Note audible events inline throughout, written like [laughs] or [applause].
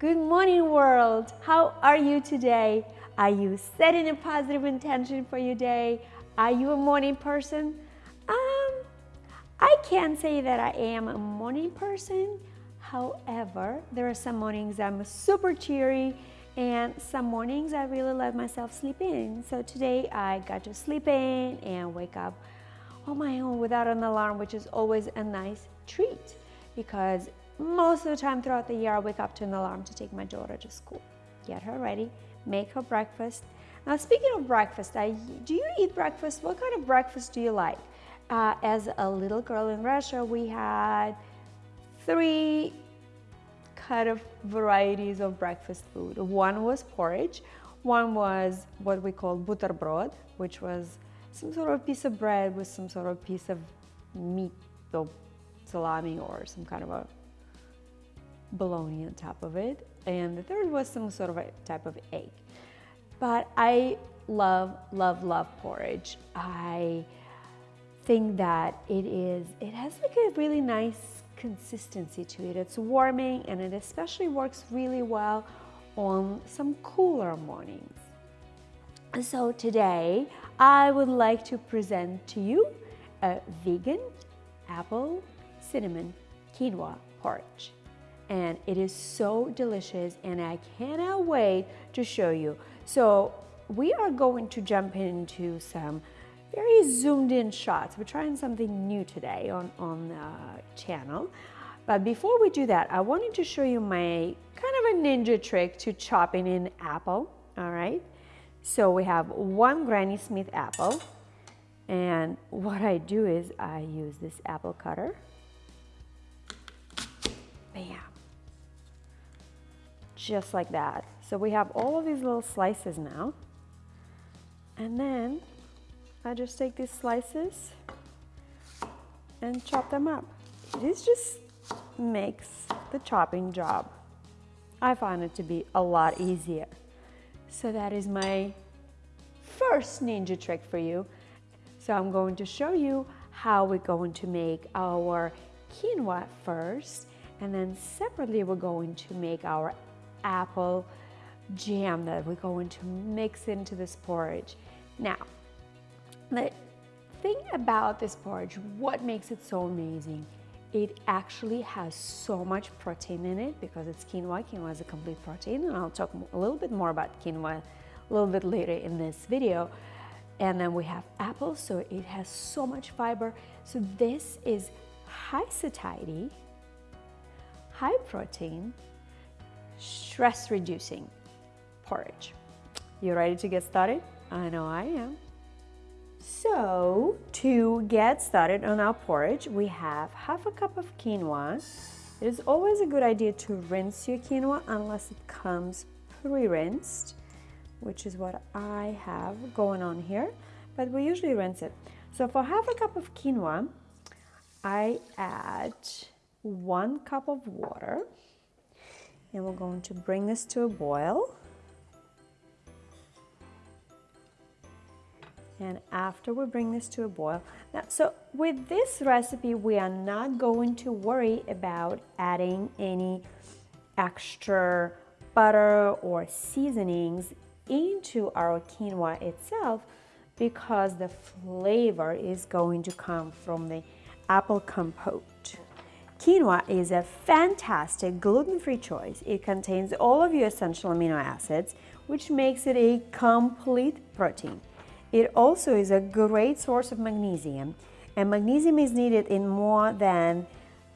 Good morning, world. How are you today? Are you setting a positive intention for your day? Are you a morning person? Um, I can't say that I am a morning person. However, there are some mornings I'm super cheery and some mornings I really let myself sleep in. So today I got to sleep in and wake up on my own without an alarm, which is always a nice treat because most of the time throughout the year, I wake up to an alarm to take my daughter to school, get her ready, make her breakfast. Now, speaking of breakfast, I, do you eat breakfast? What kind of breakfast do you like? Uh, as a little girl in Russia, we had three kind of varieties of breakfast food. One was porridge, one was what we call buterbrod, which was some sort of piece of bread with some sort of piece of meat, or salami, or some kind of a bologna on top of it. And the third was some sort of a type of egg. But I love, love, love porridge. I think that it is, it has like a really nice consistency to it. It's warming and it especially works really well on some cooler mornings. So today I would like to present to you a vegan apple cinnamon quinoa porridge and it is so delicious and I cannot wait to show you. So we are going to jump into some very zoomed in shots. We're trying something new today on, on the channel. But before we do that, I wanted to show you my kind of a ninja trick to chopping an apple, all right? So we have one Granny Smith apple. And what I do is I use this apple cutter. Bam just like that. So we have all of these little slices now. And then I just take these slices and chop them up. This just makes the chopping job. I find it to be a lot easier. So that is my first ninja trick for you. So I'm going to show you how we're going to make our quinoa first and then separately we're going to make our apple jam that we're going to mix into this porridge. Now, the thing about this porridge, what makes it so amazing, it actually has so much protein in it because it's quinoa. Quinoa is a complete protein and I'll talk a little bit more about quinoa a little bit later in this video. And then we have apples, so it has so much fiber. So this is high satiety, high protein, stress reducing porridge. You ready to get started? I know I am. So to get started on our porridge, we have half a cup of quinoa. It is always a good idea to rinse your quinoa unless it comes pre-rinsed, which is what I have going on here, but we usually rinse it. So for half a cup of quinoa, I add one cup of water and we're going to bring this to a boil. And after we bring this to a boil, now, so with this recipe, we are not going to worry about adding any extra butter or seasonings into our quinoa itself because the flavor is going to come from the apple compote. Quinoa is a fantastic gluten-free choice. It contains all of your essential amino acids, which makes it a complete protein. It also is a great source of magnesium, and magnesium is needed in more than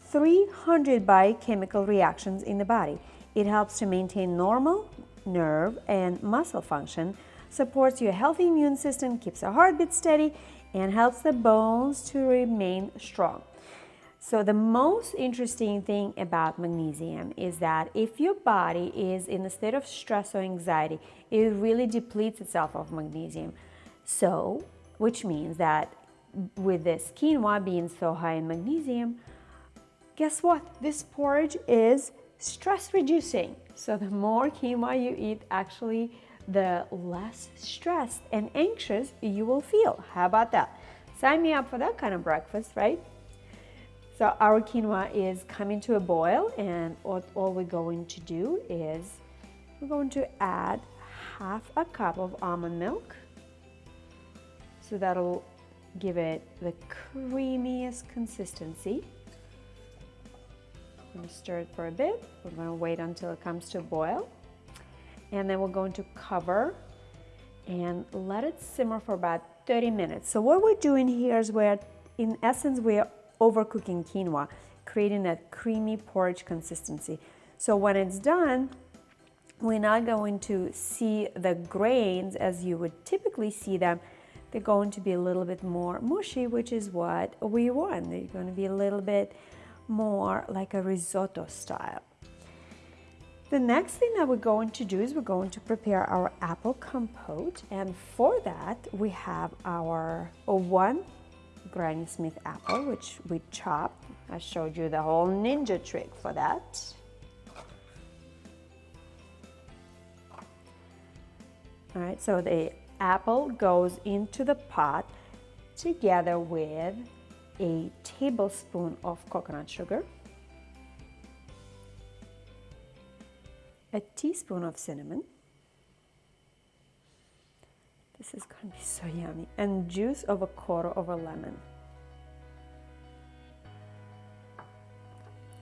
300 biochemical reactions in the body. It helps to maintain normal nerve and muscle function, supports your healthy immune system, keeps your heartbeat steady, and helps the bones to remain strong. So the most interesting thing about magnesium is that if your body is in a state of stress or anxiety, it really depletes itself of magnesium. So, which means that with this quinoa being so high in magnesium, guess what? This porridge is stress reducing. So the more quinoa you eat, actually, the less stressed and anxious you will feel. How about that? Sign me up for that kind of breakfast, right? So our quinoa is coming to a boil and what all we're going to do is we're going to add half a cup of almond milk. So that'll give it the creamiest consistency. I'm going to stir it for a bit. We're going to wait until it comes to a boil. And then we're going to cover and let it simmer for about 30 minutes. So what we're doing here is we're, in essence, we're overcooking quinoa, creating that creamy porridge consistency. So when it's done, we're not going to see the grains as you would typically see them. They're going to be a little bit more mushy, which is what we want. They're going to be a little bit more like a risotto style. The next thing that we're going to do is we're going to prepare our apple compote and for that we have our one Granny Smith apple which we chopped. I showed you the whole ninja trick for that. All right, so the apple goes into the pot together with a tablespoon of coconut sugar, a teaspoon of cinnamon, this is to be so yummy, and juice of a quarter of a lemon.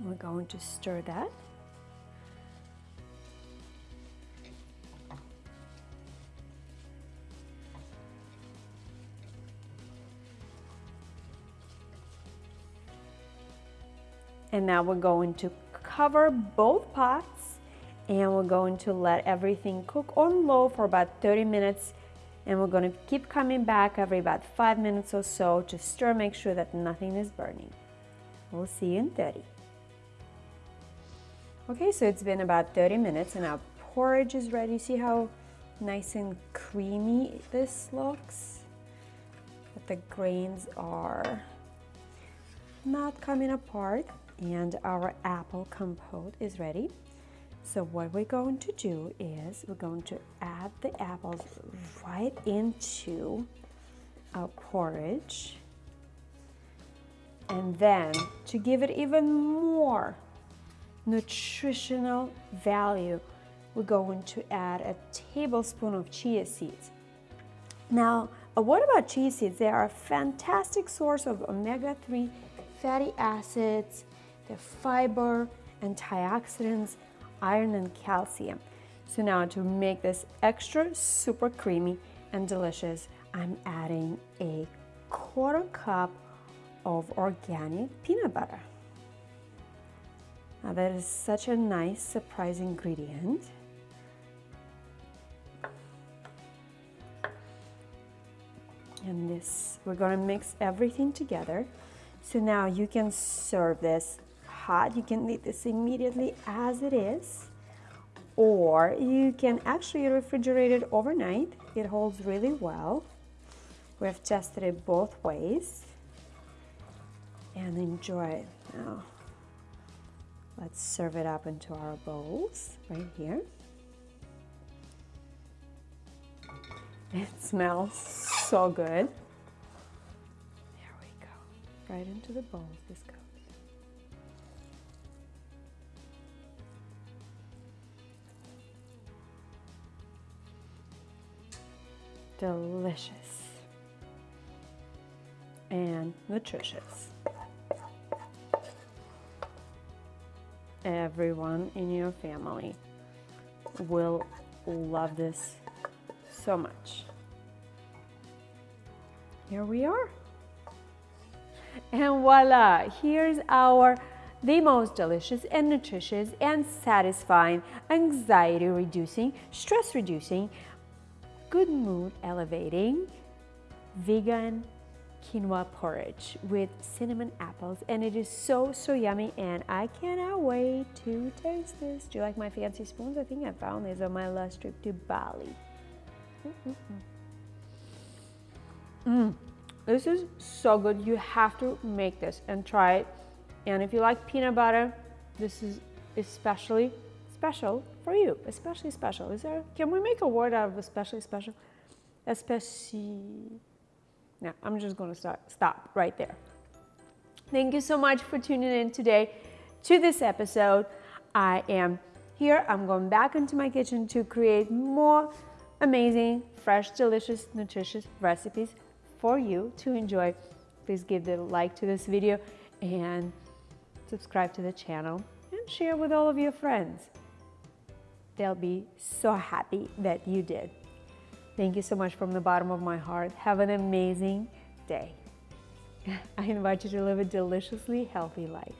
We're going to stir that. And now we're going to cover both pots and we're going to let everything cook on low for about 30 minutes and we're going to keep coming back every about five minutes or so to stir, make sure that nothing is burning. We'll see you in 30. Okay, so it's been about 30 minutes and our porridge is ready. See how nice and creamy this looks? But the grains are not coming apart and our apple compote is ready. So what we're going to do is we're going to add the apples right into our porridge. And then to give it even more nutritional value, we're going to add a tablespoon of chia seeds. Now, uh, what about chia seeds? They are a fantastic source of omega-3 fatty acids, the fiber, antioxidants, iron and calcium. So now to make this extra super creamy and delicious, I'm adding a quarter cup of organic peanut butter. Now that is such a nice surprise ingredient. And this, we're gonna mix everything together. So now you can serve this hot, you can eat this immediately as it is, or you can actually refrigerate it overnight. It holds really well. We have tested it both ways and enjoy it. Now, let's serve it up into our bowls right here. It smells so good. There we go. Right into the bowls this goes. Delicious and nutritious. Everyone in your family will love this so much. Here we are. And voila, here's our the most delicious and nutritious and satisfying, anxiety reducing, stress reducing, good mood elevating vegan quinoa porridge with cinnamon apples and it is so so yummy and I cannot wait to taste this. Do you like my fancy spoons? I think I found these on my last trip to Bali. Mm, mm, this is so good. You have to make this and try it. And if you like peanut butter, this is especially special for you, especially special. Is there, can we make a word out of especially special? Especially, now I'm just gonna start, stop right there. Thank you so much for tuning in today to this episode. I am here. I'm going back into my kitchen to create more amazing, fresh, delicious, nutritious recipes for you to enjoy. Please give the like to this video and subscribe to the channel and share with all of your friends. They'll be so happy that you did. Thank you so much from the bottom of my heart. Have an amazing day. [laughs] I invite you to live a deliciously healthy life.